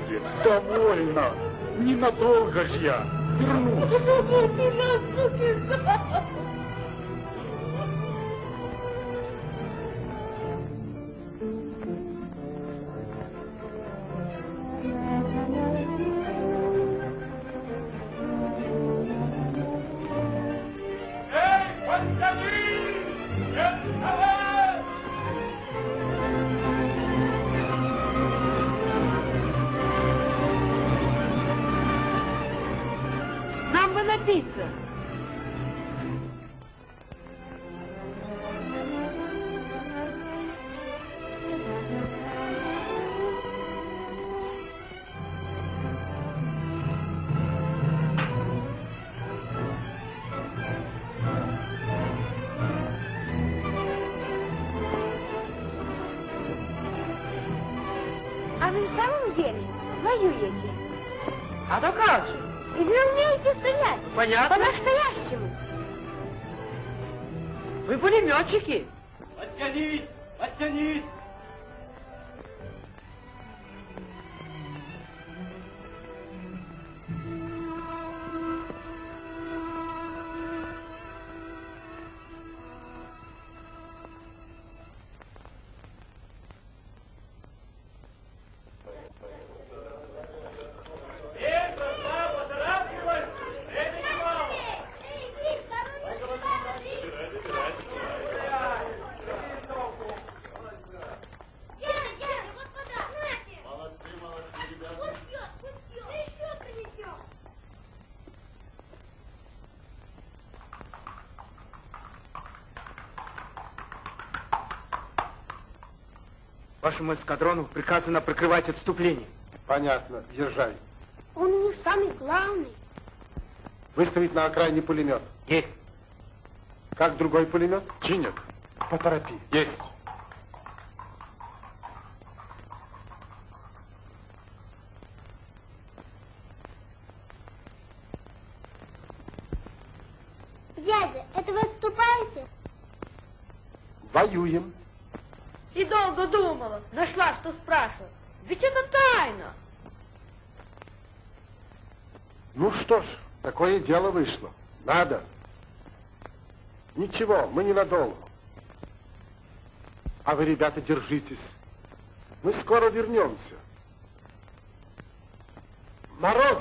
будет. Довольно. Ненадолго ж я вернусь. Вашему эскадрону приказано прикрывать отступление. Понятно, езжай. Он у них самый главный. Выставить на окраине пулемет. Есть. Как другой пулемет? Чинят. Поторопи. Есть. Дядя, это вы отступаете? Воюем. И долго думала. Нашла, что спрашивать. Ведь это тайна. Ну что ж, такое дело вышло. Надо. Ничего, мы ненадолго. А вы, ребята, держитесь. Мы скоро вернемся. Мороз!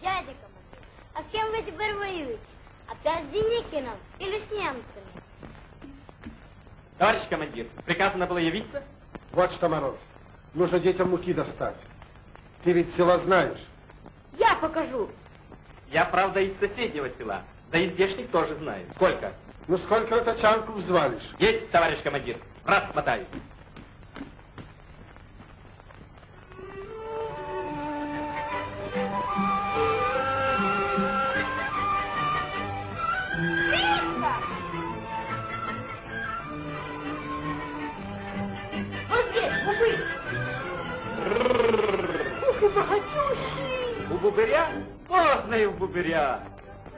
Дядя командир, а с кем вы теперь воюете? Опять с Деникиным или с немцами? Товарищ командир, приказано было явиться? Вот что, Мороз, нужно детям муки достать. Ты ведь села знаешь. Я покажу. Я, правда, из соседнего села. Да и здешних тоже знаю. Сколько? Ну сколько тачанку взвалишь? Есть, товарищ командир. Раз смотаюсь. Бубыря? Поздно и у бубыря.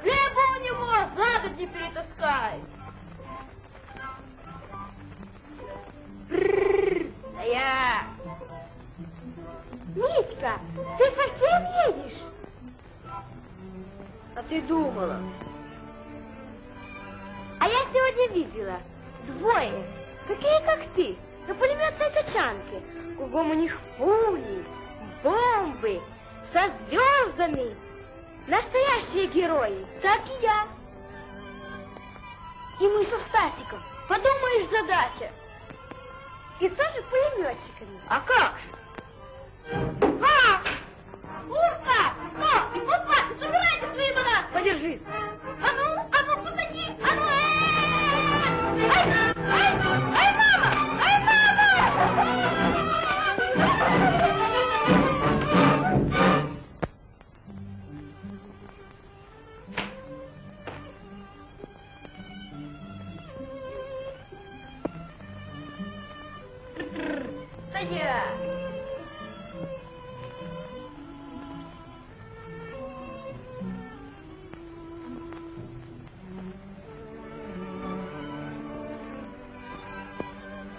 Хлеба у него за не перетаскай. Да я. Митька, ты совсем едешь? А ты думала? А я сегодня видела двое, такие как ты, на пулеметной тачанке. Кругом у них пули, бомбы, со звездами. Настоящие герои, так и я. И мы со Стасиком, подумаешь, задача. И тоже пулеметчиками. А как же? А! Урка! Стоп! Опа! Забирайте свои бананы! Подержи. А ну, а ну, потаки! А ну, э! Ай! Ай, мама! Ай, мама! Да я.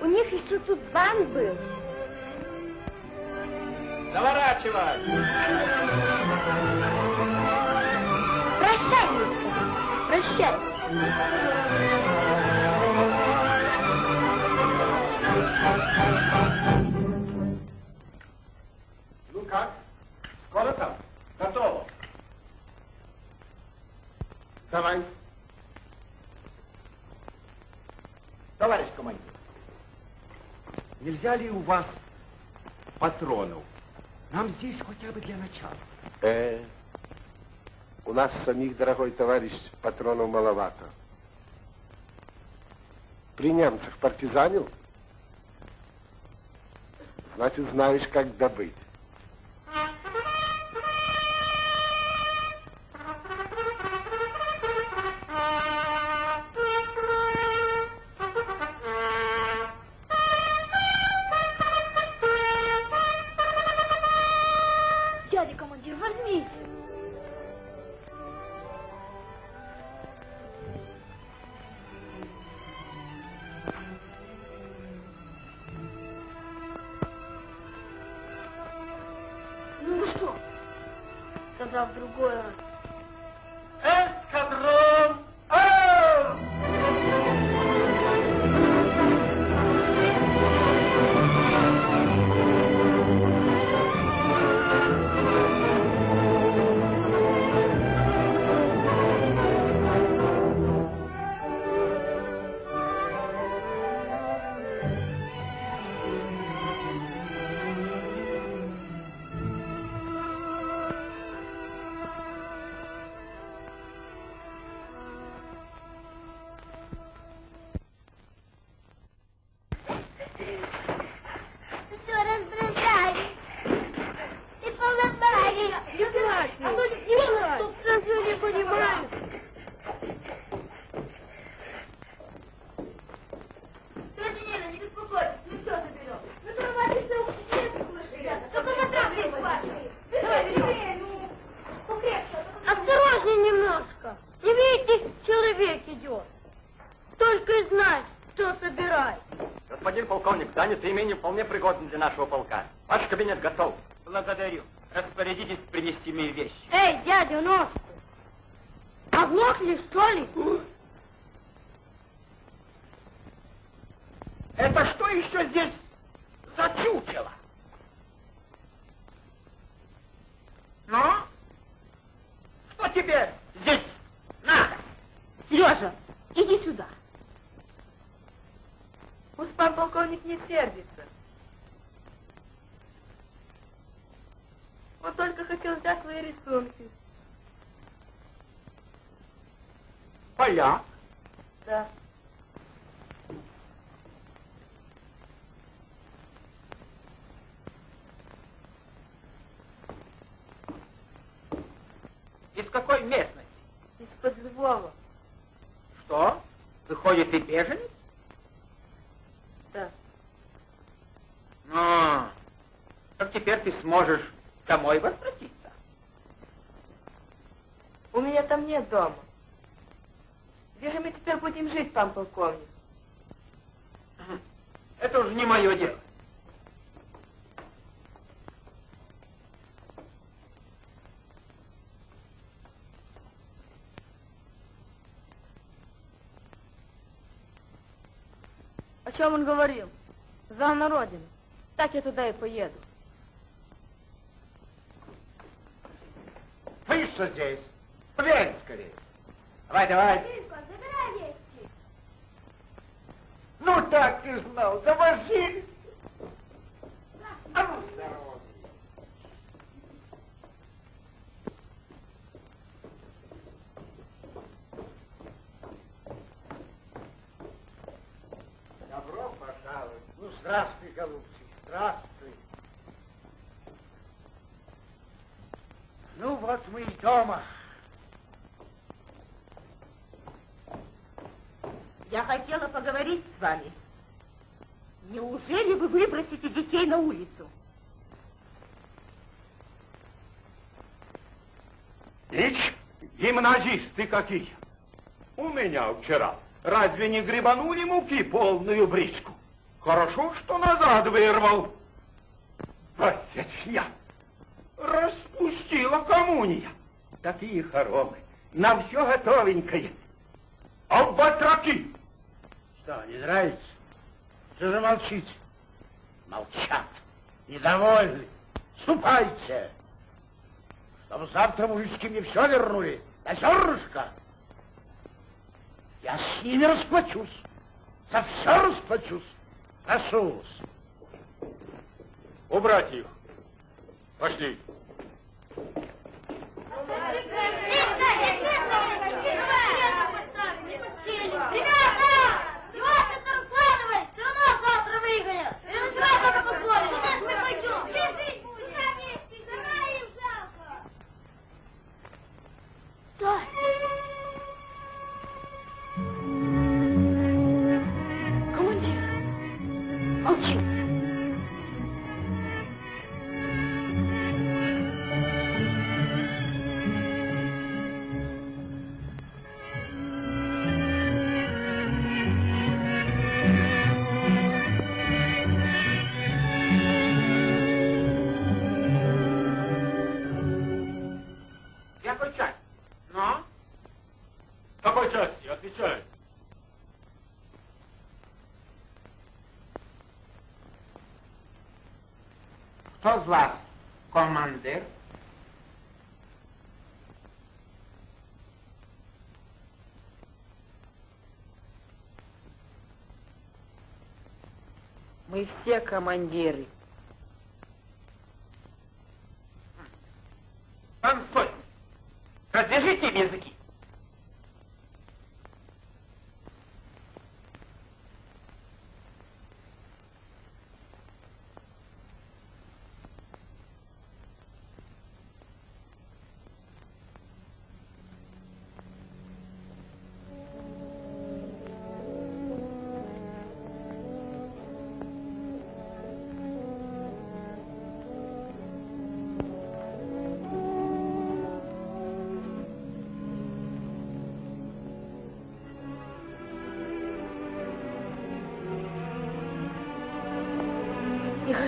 У них еще тут банк был. Заворачивай. Прощай, Мишка. Прощай. Ну как? Скоро там? Готово. Давай. Товарищ командир, Нельзя ли у вас патронов? Нам здесь хотя бы для начала. Э, у нас самих, дорогой товарищ, патронов маловато. При немцах партизанил? Значит, знаешь, как добыть. Полковник, занятое имение вполне пригодно для нашего полка. Ваш кабинет готов. Благодарю. Распорядитесь принести мне вещи. Эй, дядя Ножку, оглохли, что ли? Это что еще здесь за чучело? Ну? Что тебе здесь надо? Сережа, иди сюда. Пусть пан полковник не сердится. Он только хотел взять свои рисунки. Поляк. Да. Из какой местности? Из-под Львова. Что? Выходит, и беженец? Да. Ну, как теперь ты сможешь домой возвратиться? У меня там нет дома. Где же мы теперь будем жить, пан полковник? Это уже не мое дело. О чем он говорил? За на родину. Так я туда и поеду. Вы что здесь? Глянь скорее. Давай, давай. Мишка, забирай вещи. Ну так ты знал, завожи. А ну, здорово. Добро пожаловать. Ну, здравствуй, голубчик, здравствуй. Ну, вот мы и дома. Я хотела поговорить с вами. Неужели вы выбросите детей на улицу? Ич, гимназисты какие. У меня вчера разве не грибанули муки полную бричку? Хорошо, что назад вырвал. Просечья. Распустила коммуния. Такие хоромы. На все готовенькое. А батраки? Что, не нравится? Что же молчите? Молчат. Недовольны. Ступайте. Чтобы завтра мужички мне все вернули. На зернышко. Я с ними расплачусь. За все расплачусь. Прошу вас. Убрать их. Пошли. Ребята! Вас командир? Мы все командиры.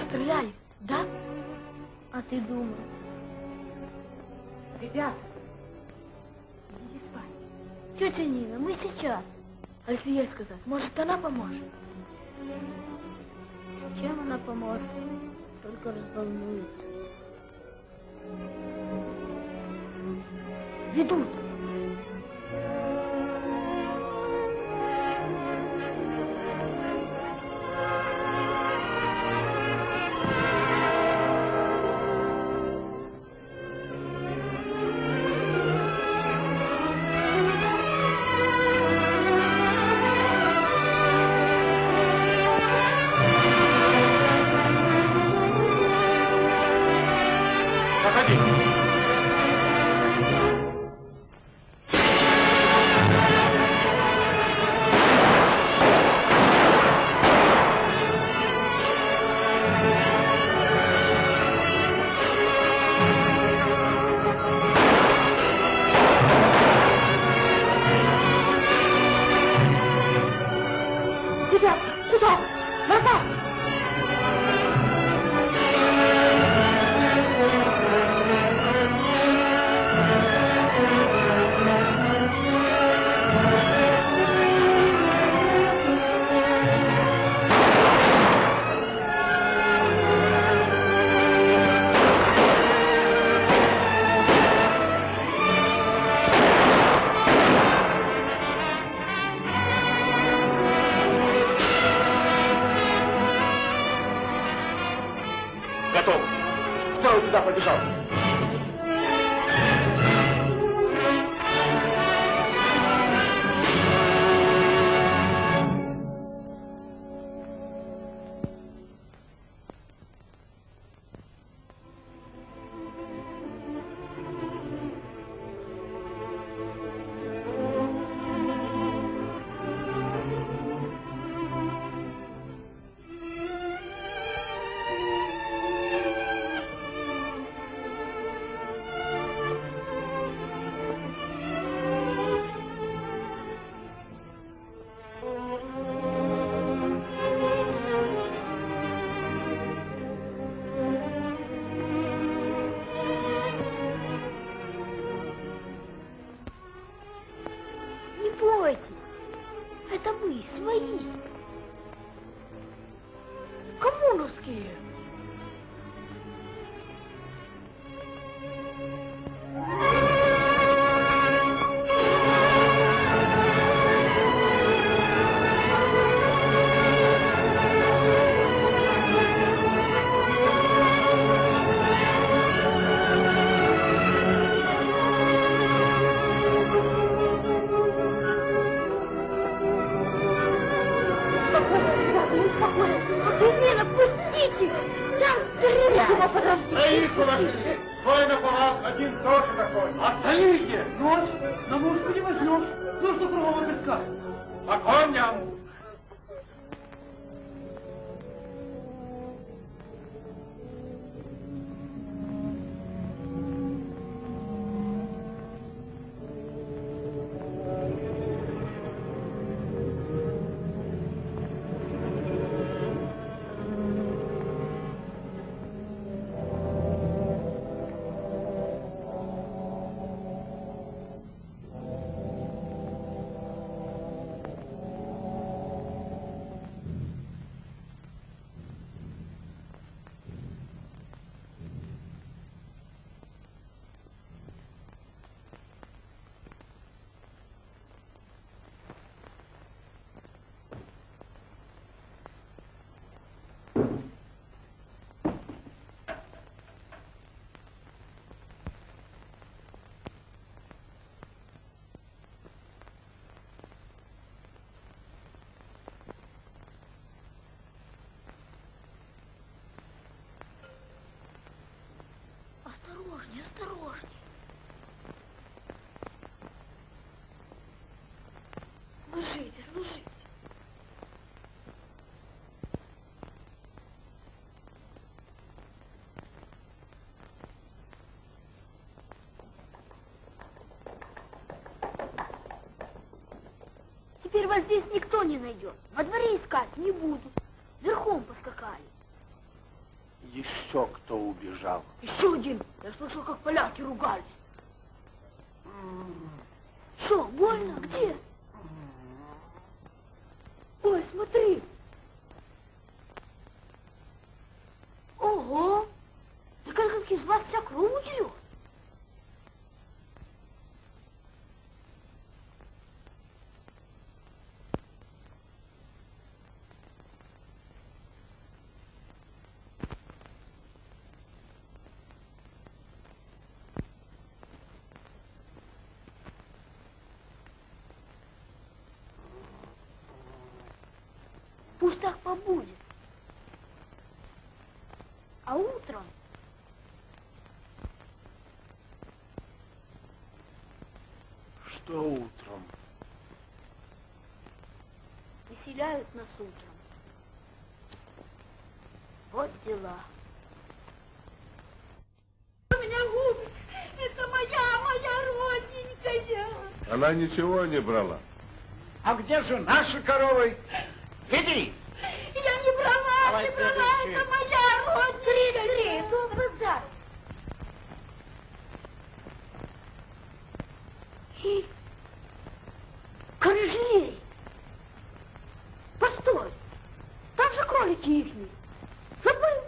Расстреляли, да? А ты думал? Ребята, идите спать. Тетя Нина, мы сейчас. А если ей сказать, может, она поможет? Чем она поможет? Только разволнуется. Осторожней, осторожней. Ложитесь, ложитесь. Теперь вас здесь никто не найдет. Во дворе искать не будут. Верхом поскакали. Еще кто убежал? Еще один. Я слышал, как поляки ругались. Что, больно? Где? Ой, смотри. Ого! Да как из вас вся кровь удерет. Пусть так побудет. А утром Что утром? Выселяют нас утром. Вот дела. У меня губы. Это моя, моя родненькая. Она ничего не брала. А где же наши коровы? Веди! Я не брала, Давай не брала, это моя родненькая. Кто базар? И... Корыжей! Постой! Там же кролики ихние. Забыл?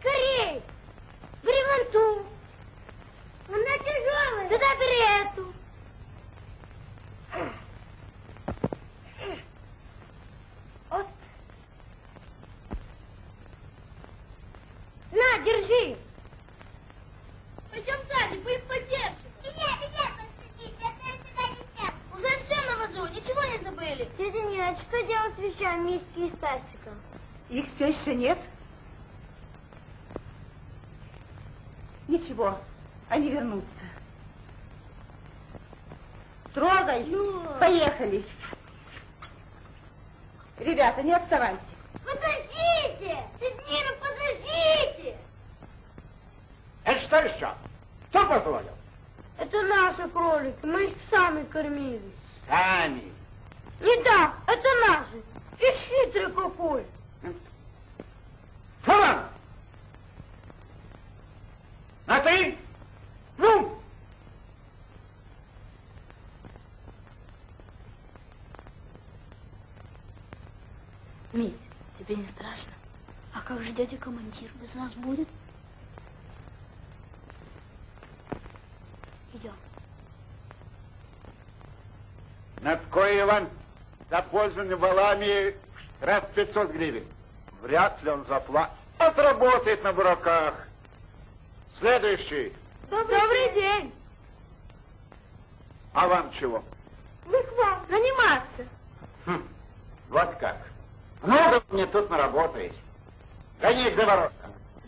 Скорей! Бери вон ту. Она эту. Вот. На, держи. Пойдем сами, мы их поддержим. Меня, меня подсадите, я сюда не сяду. Уже все на вазу, ничего не забыли. Тетя Нина, что делать с вещами Митьки и Стасика? Их все еще нет? Ничего, они вернутся. Трогай. Поехали. Ребята, не отставайте. Подождите! Нина, подождите! Это что еще? Кто позволил? Это наши кролики, мы их сами кормили. Сами. Не так, это наши. И хитрый какой. Фалан! На ты! Ну! Мить, тебе не страшно? А как же дядя командир без нас будет? Идем. Надкой Иван за пользование валами раз 500 гривен. Вряд ли он заплатит. Отработает на бураках. Следующий. Добрый, день. А вам чего? Мы к вам заниматься. Хм, вот как. Много мне тут наработаете. Гони их за ворота.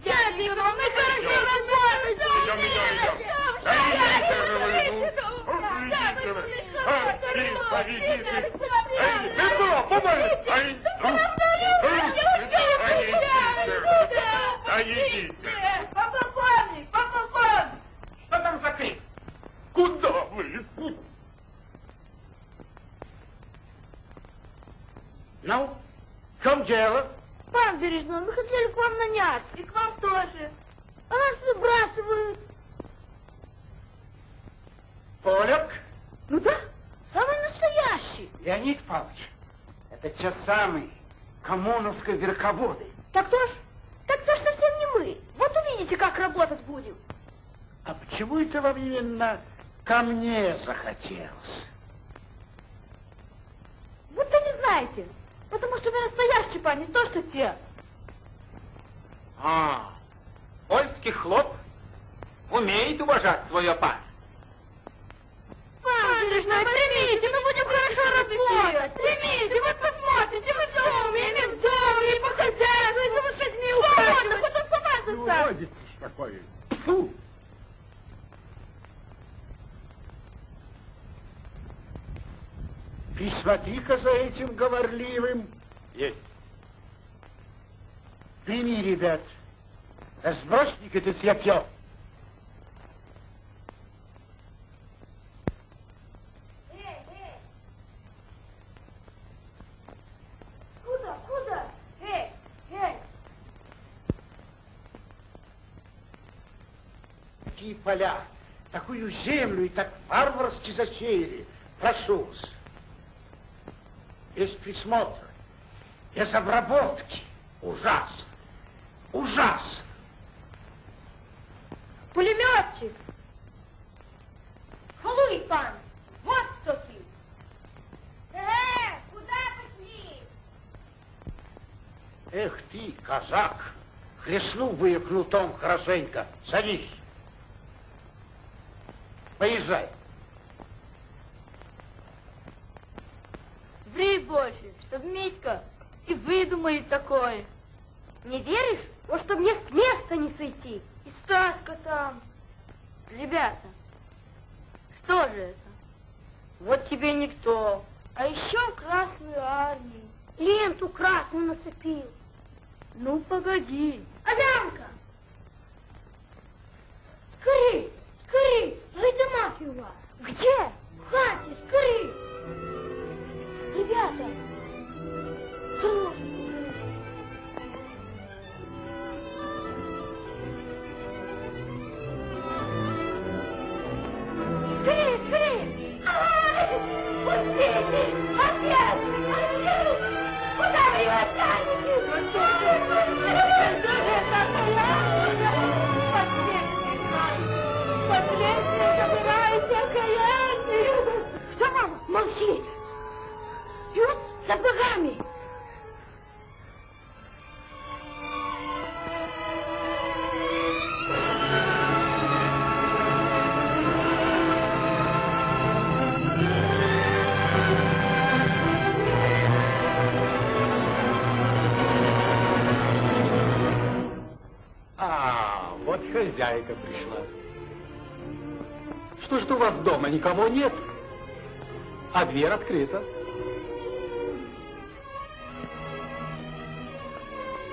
Дяденька, мы хорошо работаем! Идем, идем, идем. Идите же вы, ну. Идите вы. А, и поведите. Эй, помогите. Ну. Да идите. Да идите. Папа Помник, папа Помник! Что там за крик? Куда вы? Ну, в чем дело? Пан Бережной, мы хотели к вам наняться. И к вам тоже. А нас выбрасывают. Поляк? Ну да, самый настоящий. Леонид Павлович, это те самые коммуновские верховоды. Так то ж, так то ж совсем не мы. Вот увидите, как работать будем. А почему это вам именно ко мне захотелось? Будто не знаете. Потому что вы настоящий пан, не то что те. А, польский хлоп умеет уважать свое пан. Пан Бережной, примите, мы будем хорошо работать. Примите, вот посмотрите, мы все умеем, в доме, и по хозяйству, и за лошадьми ухаживать. Хоть он сама Ну, заставит. родитесь такое. Фу! Присмотри-ка за этим говорливым. Есть. Прими, ребят. Сбросник это цвятье. Куда, куда? Эй, эй. Такие поля, такую землю и так варварски засеяли. Прошу вас. Без присмотра, без обработки. Ужасно. Ужасно. Пулеметчик. Халуй, пан. Вот кто ты. Э, куда пошли? Эх ты, казак, хлестнул бы я кнутом хорошенько. Садись. Поезжай. Ври больше, чтоб Митька и выдумает такое. Не веришь? Вот чтоб мне с места не сойти. И Стаська там. Ребята, что же это? Вот тебе никто. А еще Красную армию. Ленту красную нацепил. Ну, погоди. Адамка! Скорей, скорей, гайдамаки у вас. Где? В хате, скорей. Ребята, срочно. Никого нет? А дверь открыта.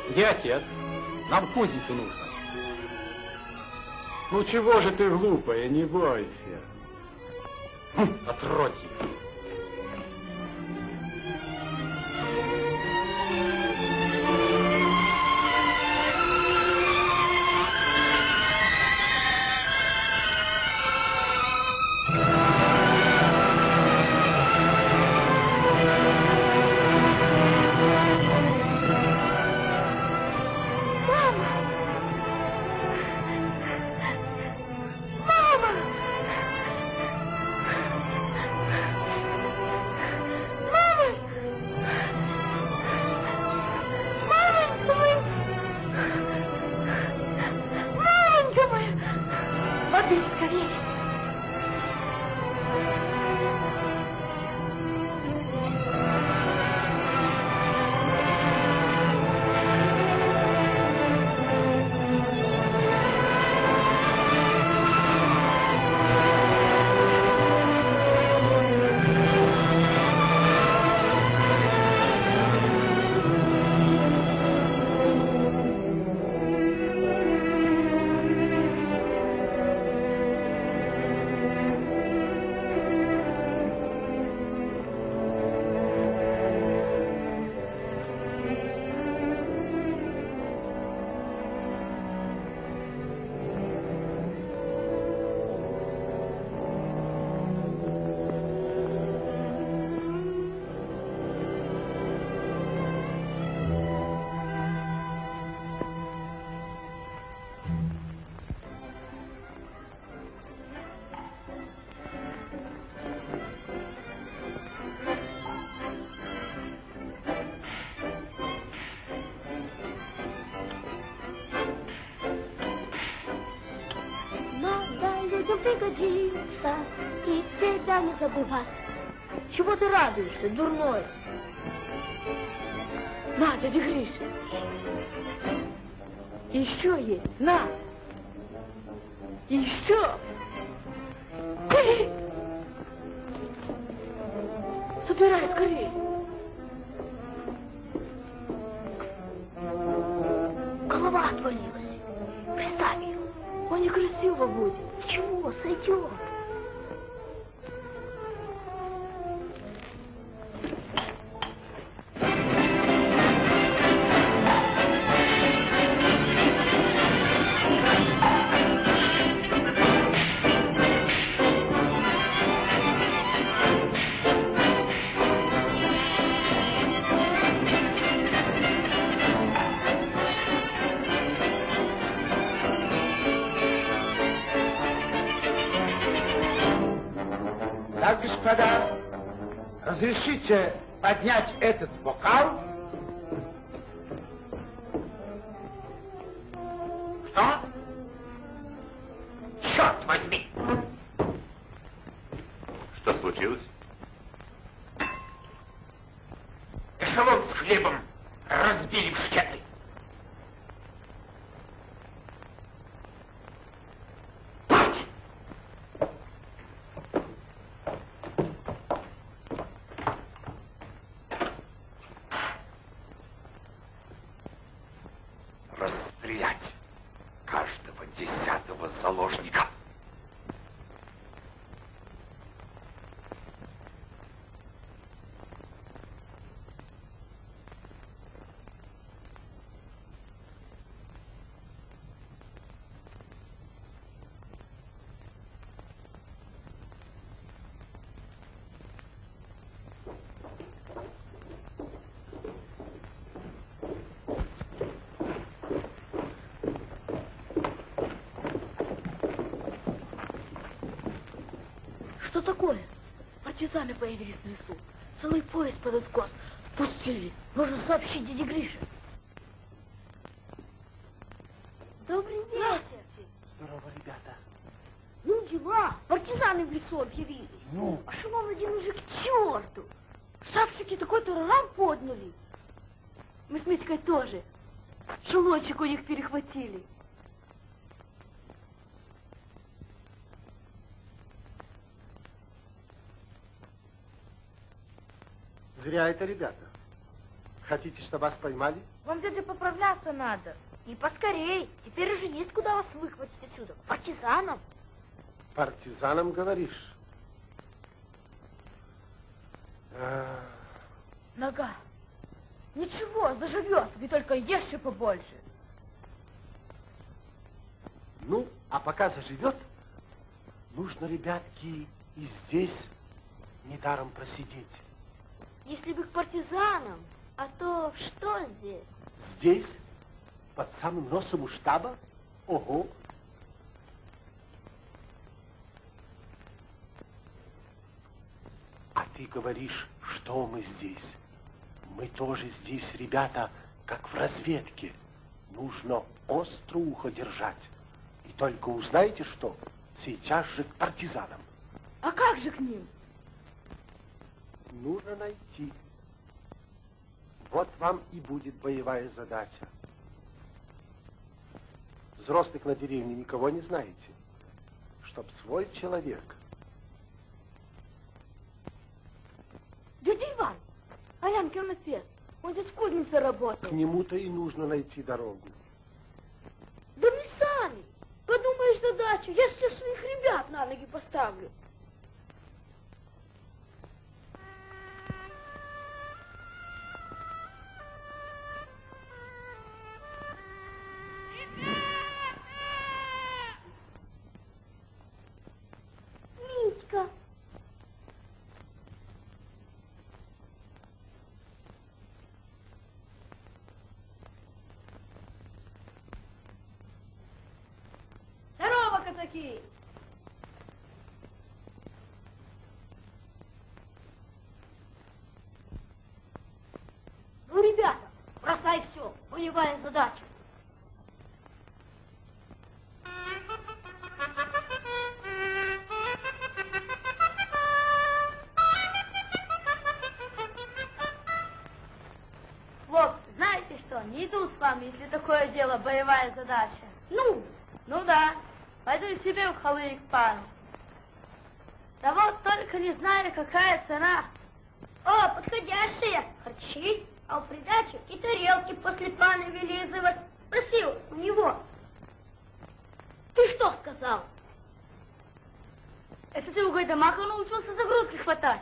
Где отец? Нам кузницу нужно. Ну чего же ты глупая, не бойся. Хм, отродье. Людям пригодится, и себя не забывать. Чего ты радуешься, дурной? На, дядя Гриша. Еще есть, на. Еще. Что такое? Партизаны появились в лесу. Целый поезд под откос. Пустили. Нужно сообщить дяде Грише. Добрый вечер. Здорово, ребята. Ну, дела. Партизаны в лесу объявились. Ну? А шумом один уже к черту. Шапчики такой турарам подняли. Мы с Митькой тоже. Шелочек у них перехватили. Зря это, ребята. Хотите, чтобы вас поймали? Вам, дядя, поправляться надо. И поскорей. Теперь уже есть куда вас выхватить отсюда. Партизанам. Партизанам говоришь? А, Нога. Ничего, заживет. Вы только ешьте побольше. Ну, а пока заживет, нужно, ребятки, и здесь недаром просидеть. Если бы к партизанам, а то что здесь? Здесь, под самым носом у штаба? Ого! А ты говоришь, что мы здесь? Мы тоже здесь, ребята, как в разведке. Нужно остро ухо держать. И только узнаете что, сейчас же к партизанам. А как же к ним? Нужно найти. Вот вам и будет боевая задача. Взрослых на деревне никого не знаете. Чтоб свой человек. Дядя Иван, Алянкин отец, он здесь в кузнице К работает. нему-то и нужно найти дорогу. Да мы сами. Подумаешь задачу, я всех своих ребят на ноги поставлю. такий? Ну, ребята, бросай все, боевая задача. Лоб, знаете что, не иду с вами, если такое дело боевая задача себе в халык пару. Да вот только не знаю, какая цена. О, подходящие. Харчи, а в придачу и тарелки после пана вылизывать. Просил у него. Ты что сказал? Это ты у Гайдамака научился загрузки хватать.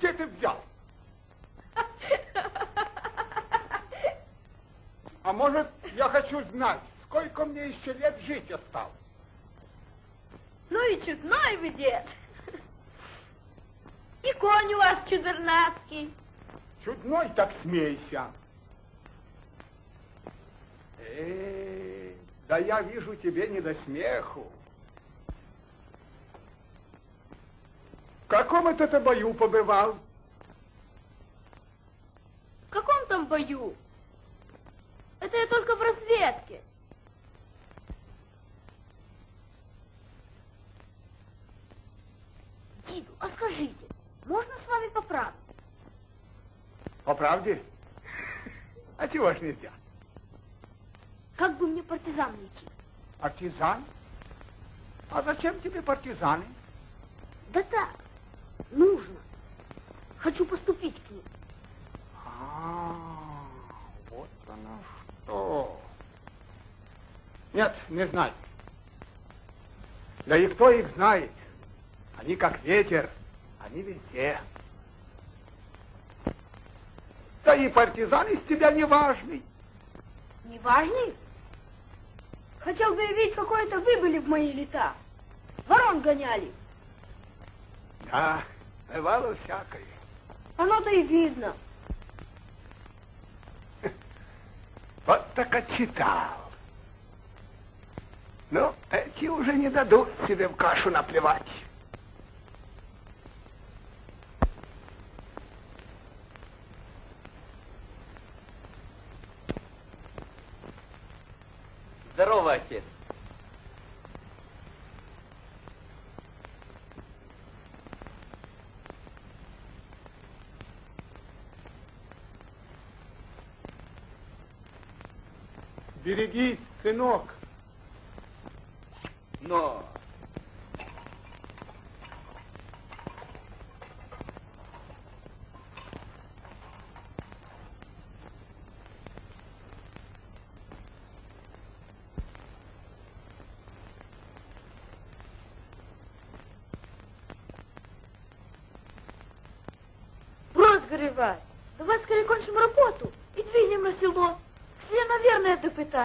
Где ты взял? А может, я хочу знать, сколько мне еще лет жить осталось? Ну и чудной вы дед. И конь у вас чудернацкий. Чудной так смейся. Эй, да я вижу тебе не до смеху. В каком это ты бою побывал? В каком там бою? Это я только в разведке. Диду, а скажите, можно с вами по правде? По правде? А чего ж нельзя? Как бы мне партизан найти? Партизан? А зачем тебе партизаны? Да так. Хочу поступить к ним. А, вот оно что. Нет, не знаю. Да и кто их знает? Они как ветер, они везде. Да и партизан из тебя не важный. Не важный? Хотел бы я видеть, какой это вы были в мои лета. Ворон гоняли. Да, бывало всякое. Оно-то и видно. Вот так отчитал. Ну, эти уже не дадут себе в кашу наплевать. Здорово, отец. Берегись, сынок. Но...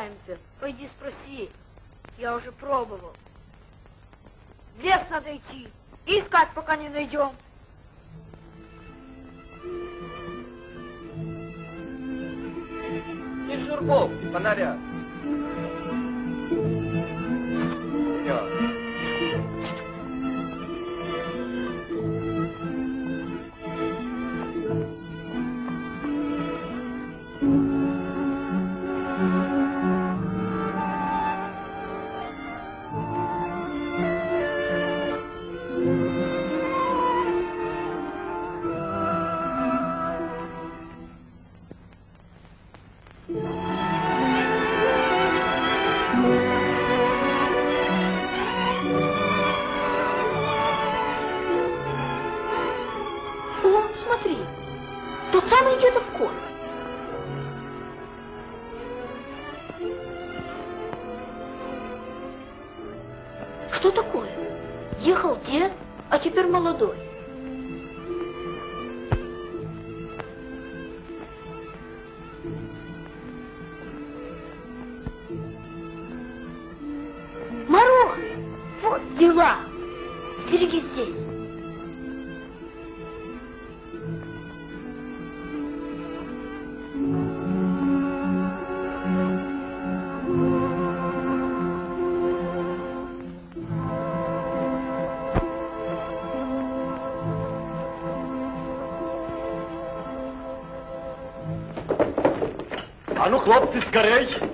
катаемся. Пойди спроси. Я уже пробовал. Лес надо идти. Искать, пока не найдем. И Журков, фонаря. дела? Стереги здесь. А ну, хлопцы, скорей!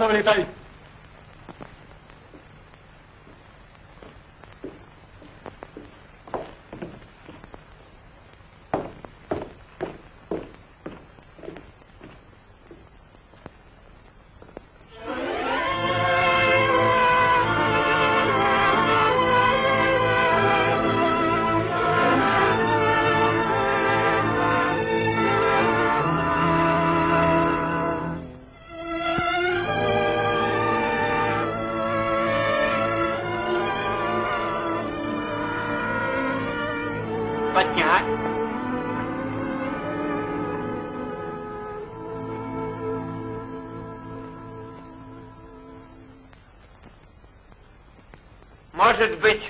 離れたい。может быть,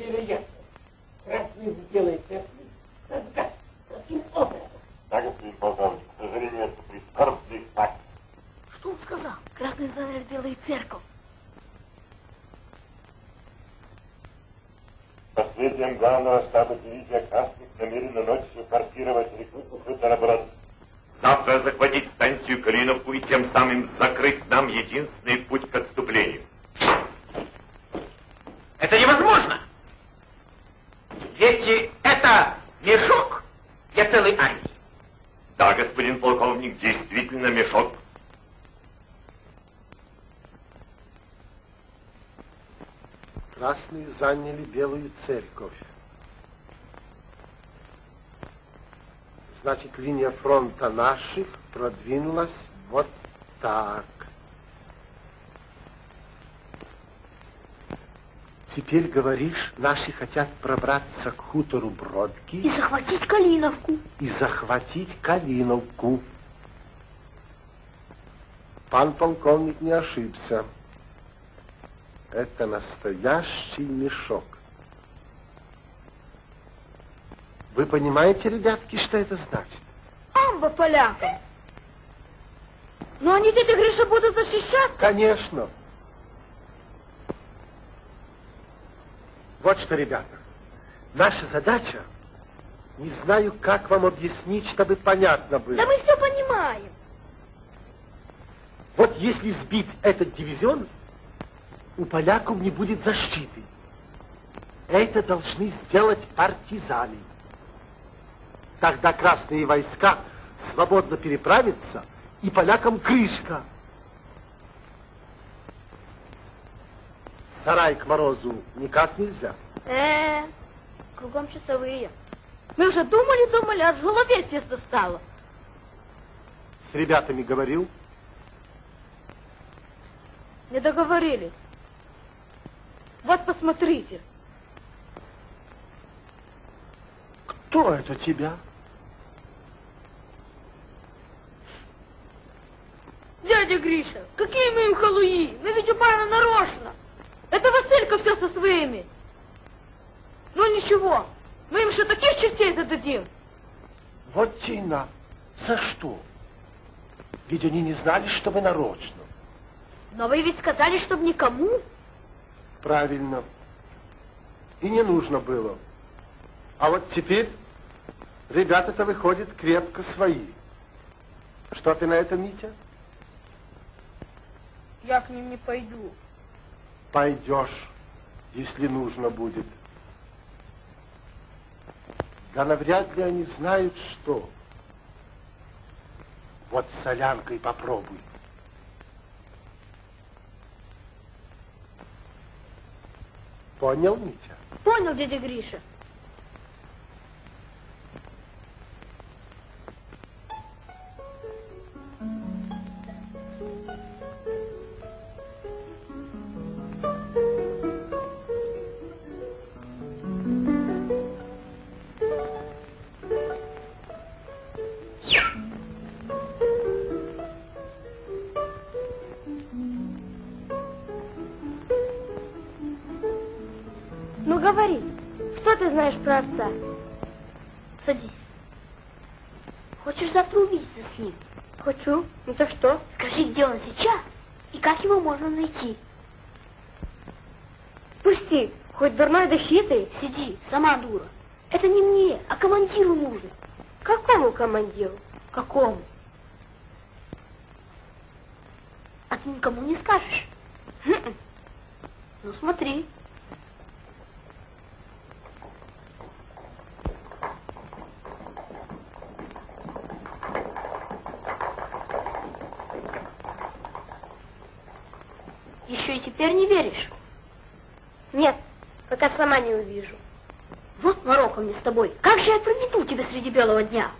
Это невероятно. Красный сделает это. Тогда, каким образом? Да, господин полковник, к сожалению, это прискорбный факт. Что он сказал? Красный занавес делает церковь. По сведениям главного штаба дивизия красных намерена ночью форсировать реку Ухы-Тараброд. Завтра захватить станцию Калиновку и тем самым закрыть нам единственный путь к отступлению. Это невозможно. Ведь это мешок для целой армии. Да, господин полковник, действительно мешок. Красные заняли Белую церковь. Значит, линия фронта наших продвинулась вот так. Теперь говоришь, наши хотят пробраться к хутору Бродки И захватить Калиновку. и захватить Калиновку. Пан полковник не ошибся. Это настоящий мешок. Вы понимаете, ребятки, что это значит? Амба полякам. Но они дядя Гриша будут защищать. Конечно. Вот что, ребята, наша задача, не знаю, как вам объяснить, чтобы понятно было. Да мы все понимаем. Вот если сбить этот дивизион, у поляков не будет защиты. Это должны сделать партизаны. Тогда красные войска свободно переправятся, и полякам крышка. Сарай к морозу никак нельзя. Э, кругом часовые. Мы уже думали, думали, аж в голове тесно стало. С ребятами говорил, Не договорились. Вот посмотрите. кто это тебя? Дядя Гриша, какие мы им халуи? Мы ведь упали нарочно. Это Василька все со своими. Ну ничего, мы им еще таких частей зададим. Вот тина. За что? Ведь они не знали, что вы нарочно. Но вы ведь сказали, чтобы никому. Правильно. И не нужно было. А вот теперь ребята-то выходят крепко свои. Что ты на это, Митя? Я к ним не пойду. Пойдешь, если нужно будет. Да навряд ли они знают, что. Вот солянкой попробуй. Понял, Митя? Понял, дядя Гриша. Отца? Садись. Хочешь завтра увидеться с ним? Хочу. Ну так что? Скажи, где он сейчас и как его можно найти. Пусти, хоть дурной да хитрый. Сиди, сама дура. Это не мне, а командиру нужно. Какому командиру? Какому? А ты никому не скажешь? Ну смотри. Теперь не веришь? Нет, пока сама не увижу. Вот морока мне с тобой. Как же я проведу тебя среди белого дня?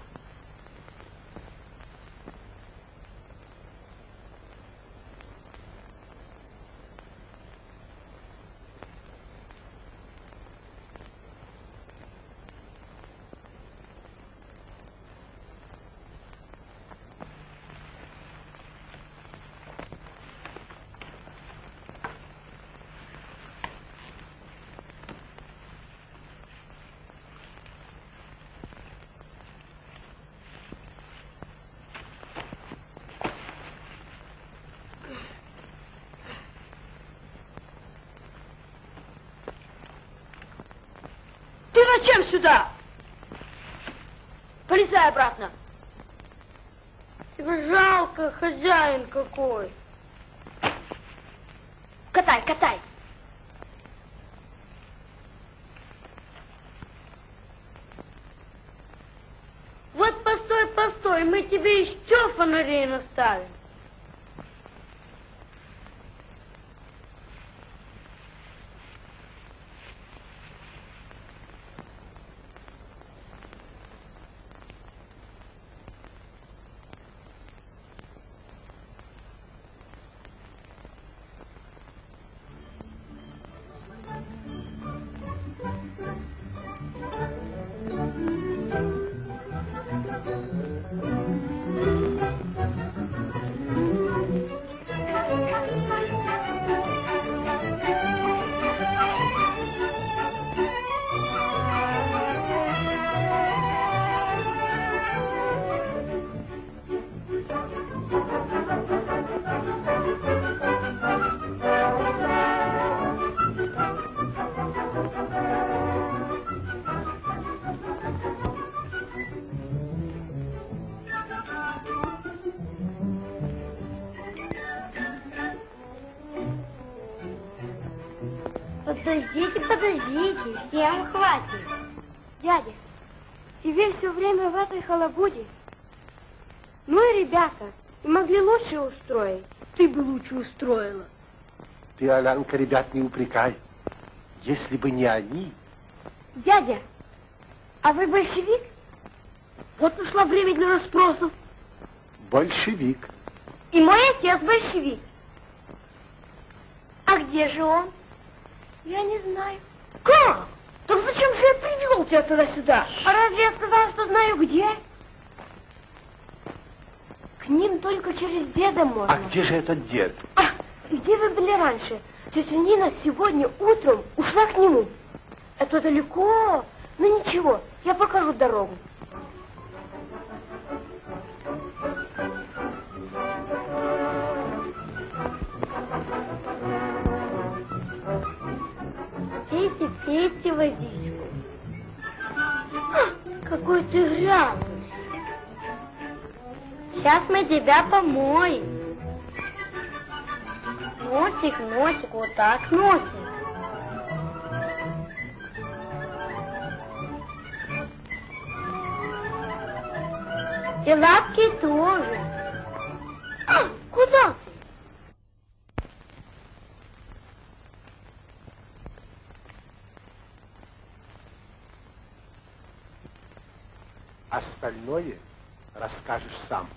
Ты зачем сюда? Полезай обратно. Тебе жалко, хозяин какой. Катай, катай. Вот постой, постой, мы тебе еще фонарей наставим. Этой халабуде. Ну и ребята, и могли лучше устроить. Ты бы лучше устроила. Ты, Алянка, ребят не упрекай. Если бы не они, Дядя, а вы большевик? Вот пришло время для расспросов. большевик. И мой отец большевик. А где же он? Я не знаю. Как? Так зачем же я привел тебя туда-сюда? А разве я сказал, что знаю где? К ним только через деда можно. А где же этот дед? А, где вы были раньше? Тетя Нина сегодня утром ушла к нему. Это далеко. Ну ничего, я покажу дорогу. Пейте водичку. Какой ты грязный. Сейчас мы тебя помоем. Носик, носик, вот так носик. И лапки тоже. А, куда ты? Остальное расскажешь сам.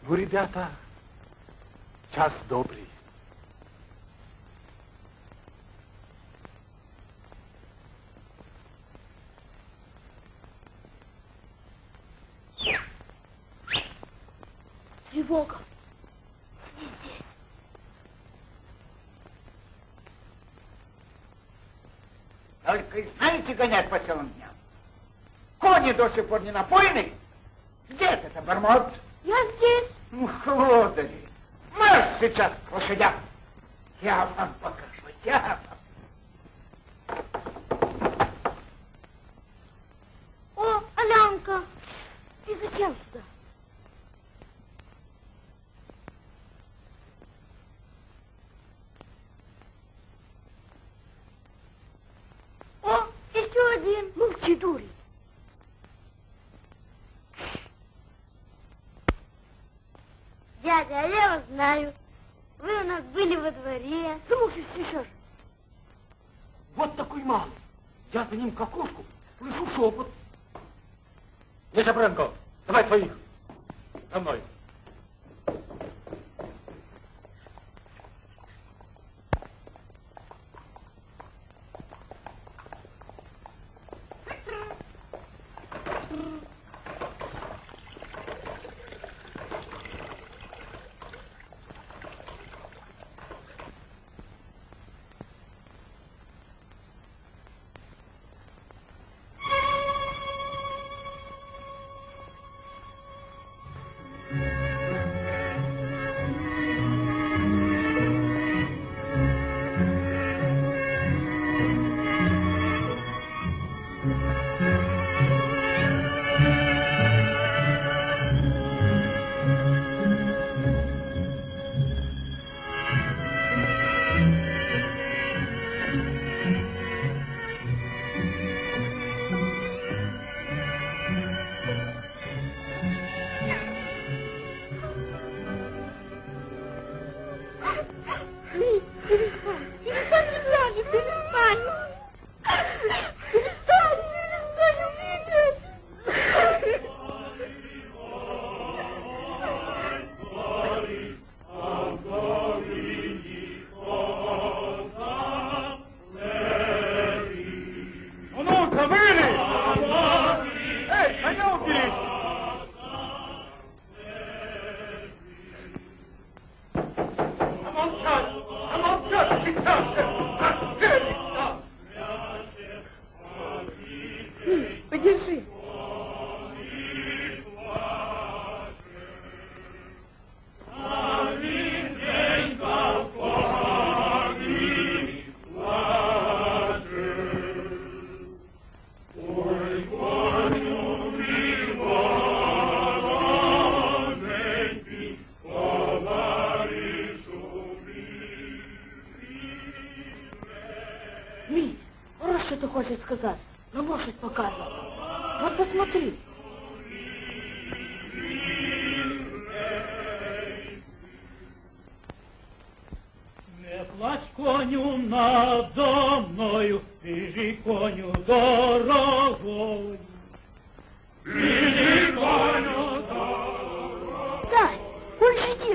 Ну, ребята, час добрый. Тревога. Только и знаете гонять по целым дням. Кони до сих пор не напоены. Где это бормот? Я здесь. Ну, лодыри, марш сейчас к лошадям. Я вам покажу, я вам. О, Алянка, ты зачем сюда? О, еще один. Молчи, дури. Дядя, а я вас знаю. Вы у нас были во дворе. Ну, может, слышишь? Вот такой малый. Я за ним к слышу шепот. Миша Бренко, давай твоих. За мной.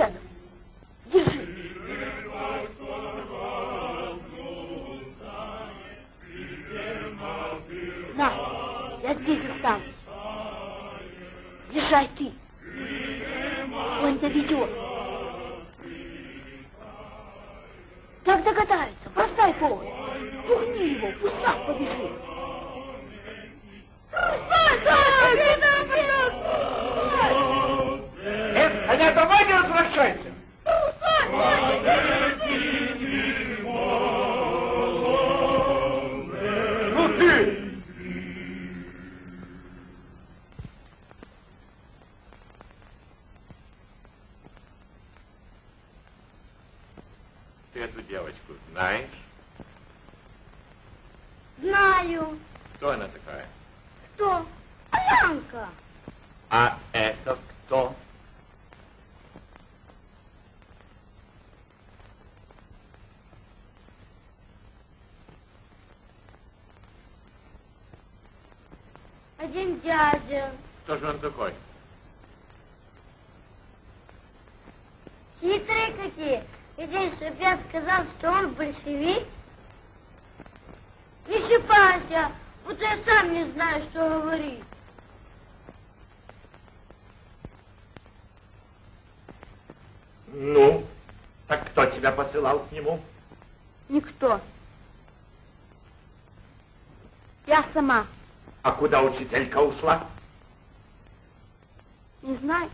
Больше дядя. Кто же он такой? Хитрые какие. Один шипят сказал, что он большевик. Не шипайся, будто я сам не знаю, что говорить. Ну, так кто тебя посылал к нему? Никто. Я сама. А куда учителька ушла? Знаю.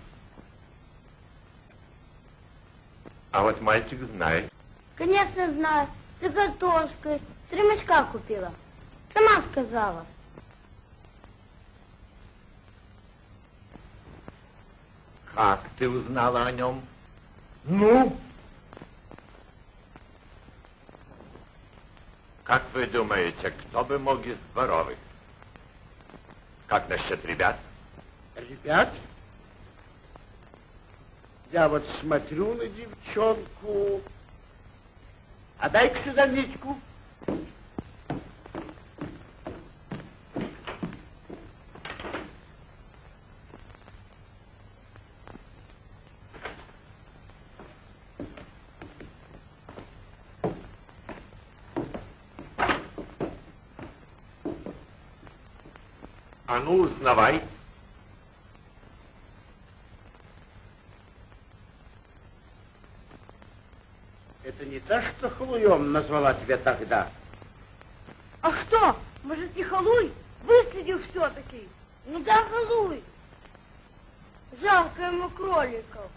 А вот мальчик знает. Конечно, знаю. С картошкой. Три мешка купила. Сама сказала. Как ты узнала о нем? Ну? Как вы думаете, кто бы мог из дворовых? Как насчет ребят? Ребят? Я вот смотрю на девчонку. А дай-ка сюда Митьку. А ну, узнавай. Та, что Халуем назвала тебя тогда. А что? Может, не халуй? Выследил все-таки. Ну да, халуй. Жалко ему кроликов.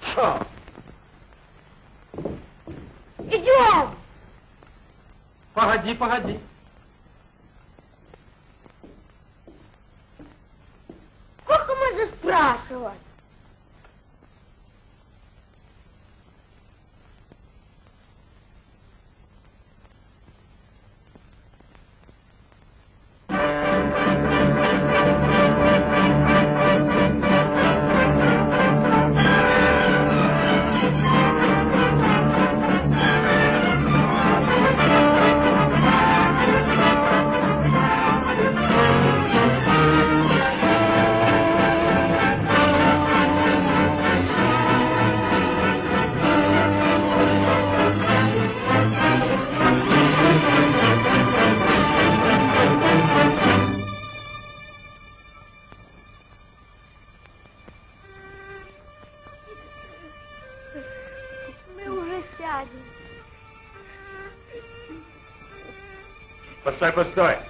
Что? Идем! Погоди, погоди. Постой, постой.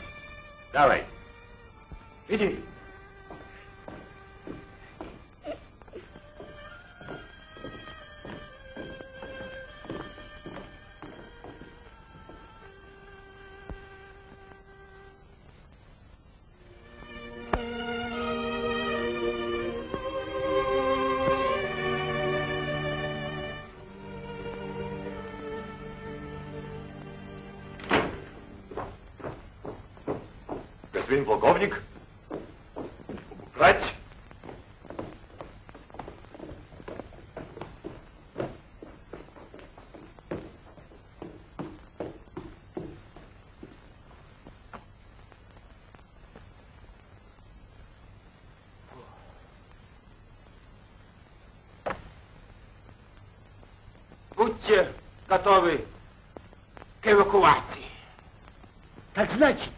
Будьте готовы к эвакуации. Так значит,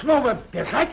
снова бежать?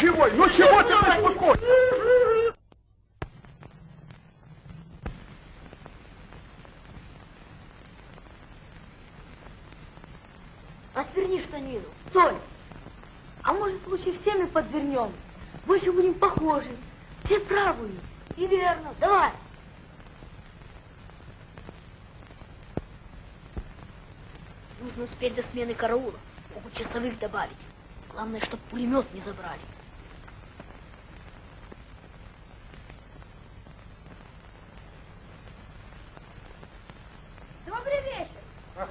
Чего? Ну чего ты беспокоишь? Отверни штанину. Толь, а может лучше всеми подвернем? Больше будем похожи. Все правую. И верно. Давай. Нужно успеть до смены караула. Могут часовых добавить. Главное, чтобы пулемет не забрали.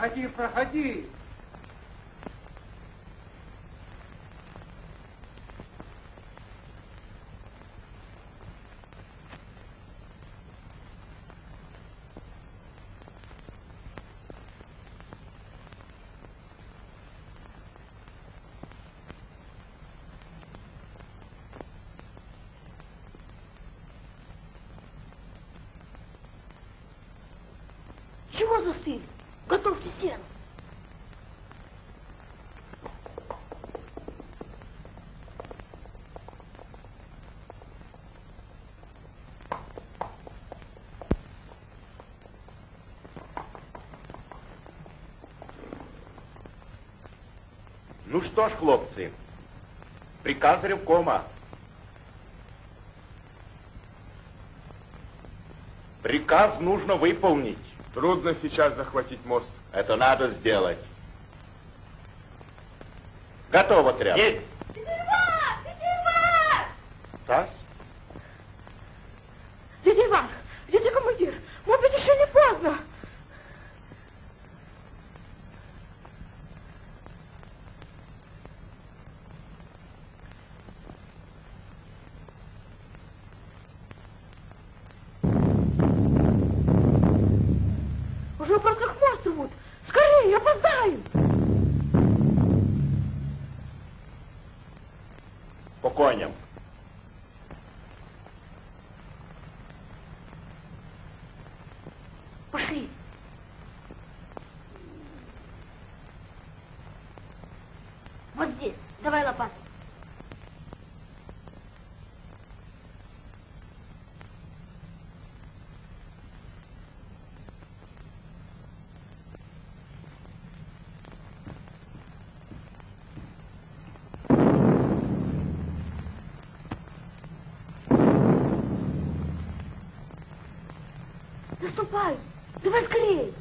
проходи, проходи. Что ж, хлопці, приказ ревкома. Приказ нужно выполнить. Трудно сейчас захватить мост. Это надо сделать. Готово, тряпка. Есть. Ступай, давай скорее.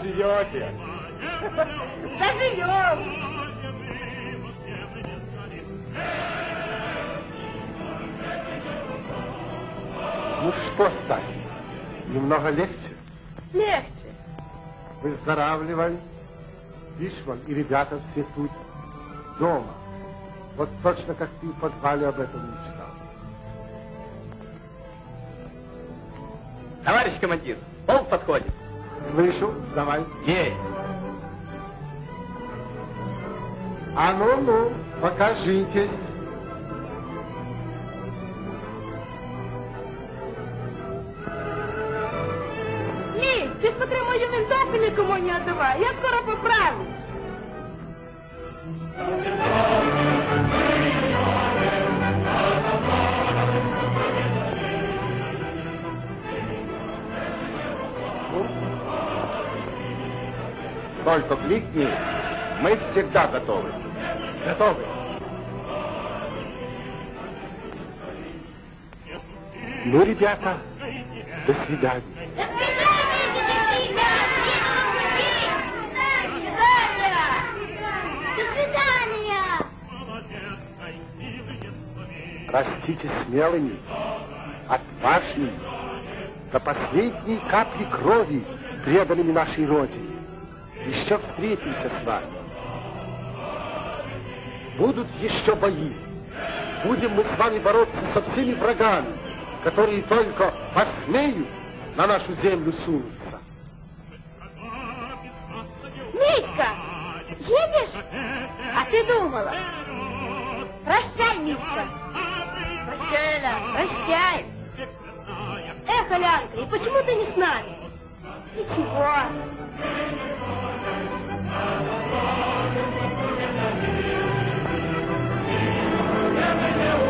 Теперь заживете. Заживем. Ну что, Стась, немного легче? Легче. Выздоравливай. Вишман и ребята все тут, дома. Вот точно как ты в подвале об этом мечтал. Товарищ командир, полк подходит. Слышу, давай. Есть. А ну-ну, покажитесь. Ні, ти смотри мою ментасу нікому не отдавай. Я скоро поправлю. Только кликни, мы всегда готовы. Готовы. Ну, ребята, до свидания. До свидания! Растите смелыми, отважными, до последней капли крови преданными нашей Родине. Еще встретимся с вами. Будут еще бои. Будем мы с вами бороться со всеми врагами, которые только посмеют на нашу землю сунуться. Митька, едешь? А ты думала? Прощай, Митька. Прощай, Аля, прощай. Эх, Алянка, и почему ты не с нами? Ничего. Thank you.